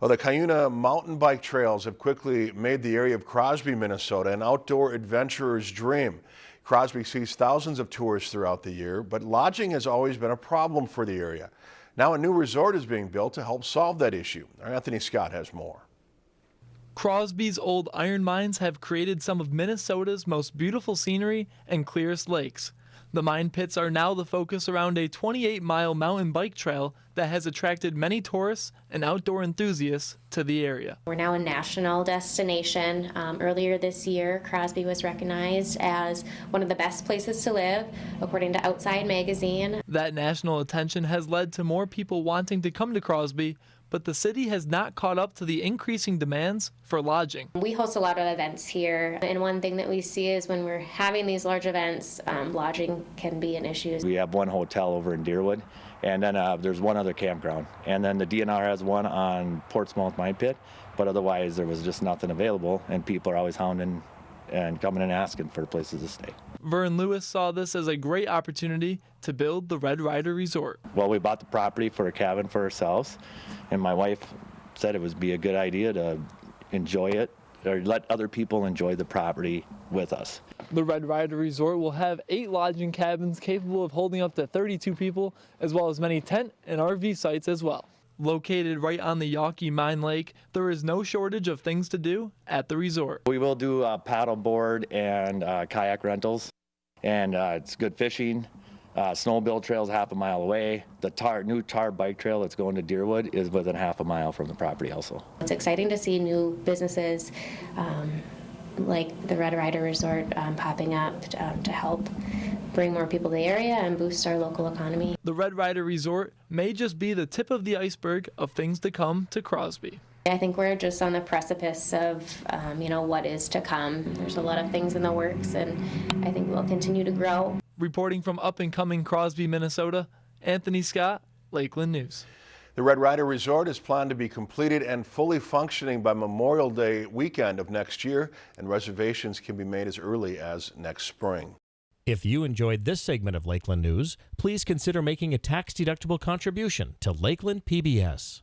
Well, the Cuyuna mountain bike trails have quickly made the area of Crosby, Minnesota an outdoor adventurer's dream. Crosby sees thousands of tourists throughout the year, but lodging has always been a problem for the area. Now a new resort is being built to help solve that issue. Our Anthony Scott has more. Crosby's old iron mines have created some of Minnesota's most beautiful scenery and clearest lakes. The mine pits are now the focus around a 28 mile mountain bike trail that has attracted many tourists and outdoor enthusiasts to the area. We're now a national destination. Um, earlier this year, Crosby was recognized as one of the best places to live, according to Outside Magazine. That national attention has led to more people wanting to come to Crosby but the city has not caught up to the increasing demands for lodging. We host a lot of events here, and one thing that we see is when we're having these large events, um, lodging can be an issue. We have one hotel over in Deerwood, and then uh, there's one other campground. And then the DNR has one on Portsmouth Mine Pit, but otherwise there was just nothing available, and people are always hounding and coming and asking for places to stay. Vern Lewis saw this as a great opportunity to build the Red Rider Resort. Well, we bought the property for a cabin for ourselves, and my wife said it would be a good idea to enjoy it or let other people enjoy the property with us. The Red Rider Resort will have eight lodging cabins capable of holding up to 32 people, as well as many tent and RV sites as well. Located right on the Yawkey Mine Lake, there is no shortage of things to do at the resort. We will do uh, paddleboard and uh, kayak rentals, and uh, it's good fishing. Uh, snowmobile trails half a mile away. The tar, new tar bike trail that's going to Deerwood is within half a mile from the property also. It's exciting to see new businesses um, like the Red Rider Resort um, popping up um, to help bring more people to the area and boost our local economy. The Red Rider Resort may just be the tip of the iceberg of things to come to Crosby. I think we're just on the precipice of, um, you know, what is to come. There's a lot of things in the works, and I think we'll continue to grow. Reporting from up and coming Crosby, Minnesota, Anthony Scott, Lakeland News. The Red Rider Resort is planned to be completed and fully functioning by Memorial Day weekend of next year, and reservations can be made as early as next spring. If you enjoyed this segment of Lakeland News, please consider making a tax-deductible contribution to Lakeland PBS.